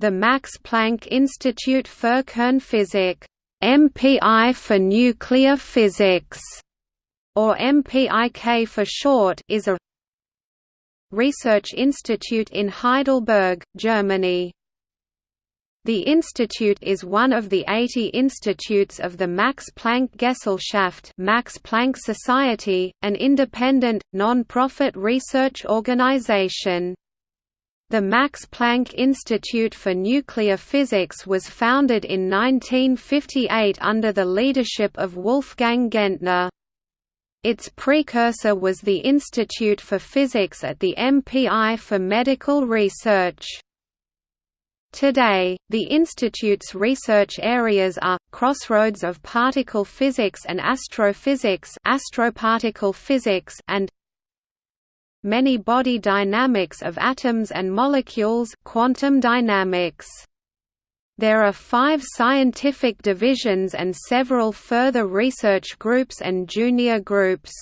the Max Planck Institute für Kernphysik MPI for nuclear physics, or MPIK for short, is a research institute in Heidelberg, Germany. The institute is one of the 80 institutes of the Max Planck Gesellschaft Max Planck Society, an independent, non-profit research organization. The Max Planck Institute for Nuclear Physics was founded in 1958 under the leadership of Wolfgang Gentner. Its precursor was the Institute for Physics at the MPI for Medical Research. Today, the Institute's research areas are, crossroads of particle physics and astrophysics astroparticle physics and many body dynamics of atoms and molecules quantum dynamics. There are five scientific divisions and several further research groups and junior groups.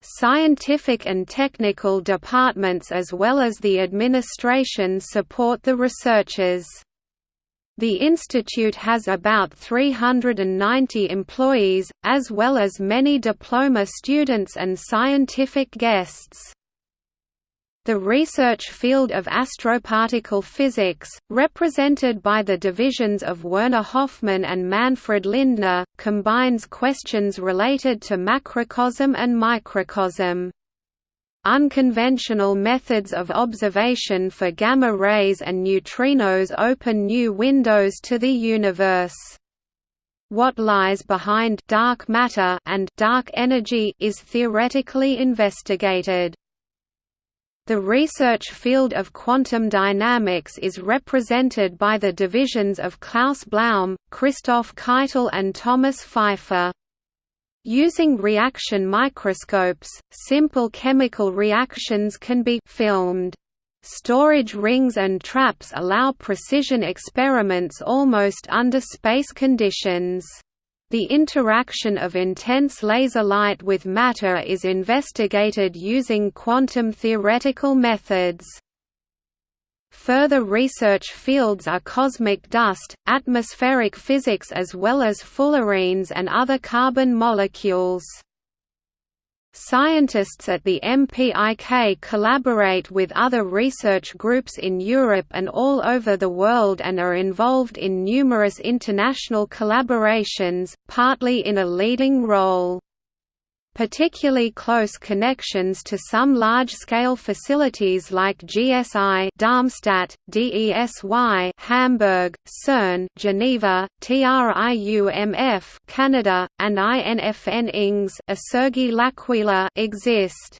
Scientific and technical departments as well as the administration support the researchers. The institute has about 390 employees, as well as many diploma students and scientific guests. The research field of astroparticle physics, represented by the divisions of Werner Hofmann and Manfred Lindner, combines questions related to macrocosm and microcosm. Unconventional methods of observation for gamma rays and neutrinos open new windows to the universe. What lies behind dark matter and dark energy is theoretically investigated. The research field of quantum dynamics is represented by the divisions of Klaus Blaum, Christoph Keitel and Thomas Pfeifer. Using reaction microscopes, simple chemical reactions can be filmed. Storage rings and traps allow precision experiments almost under space conditions. The interaction of intense laser light with matter is investigated using quantum theoretical methods. Further research fields are cosmic dust, atmospheric physics as well as fullerenes and other carbon molecules. Scientists at the MPIK collaborate with other research groups in Europe and all over the world and are involved in numerous international collaborations, partly in a leading role particularly close connections to some large-scale facilities like GSI Darmstadt, DESY Hamburg, CERN Geneva, TRIUMF Canada, and INFN INGS L'Aquila exist.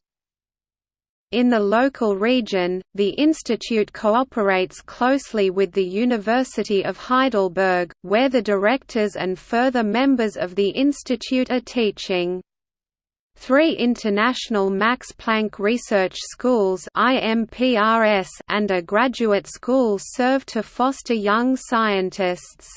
In the local region, the institute cooperates closely with the University of Heidelberg, where the directors and further members of the institute are teaching. Three international Max Planck Research Schools and a graduate school serve to foster young scientists.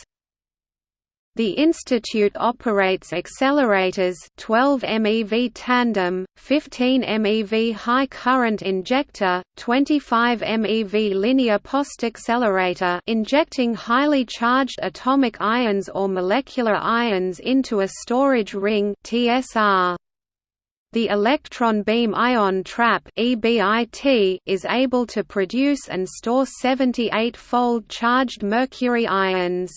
The institute operates accelerators 12 MeV tandem, 15 MeV high current injector, 25 MeV linear post accelerator injecting highly charged atomic ions or molecular ions into a storage ring TSR. The electron beam ion trap is able to produce and store 78-fold charged mercury ions.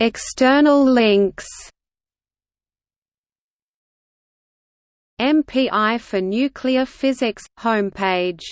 External links. MPI for Nuclear Physics homepage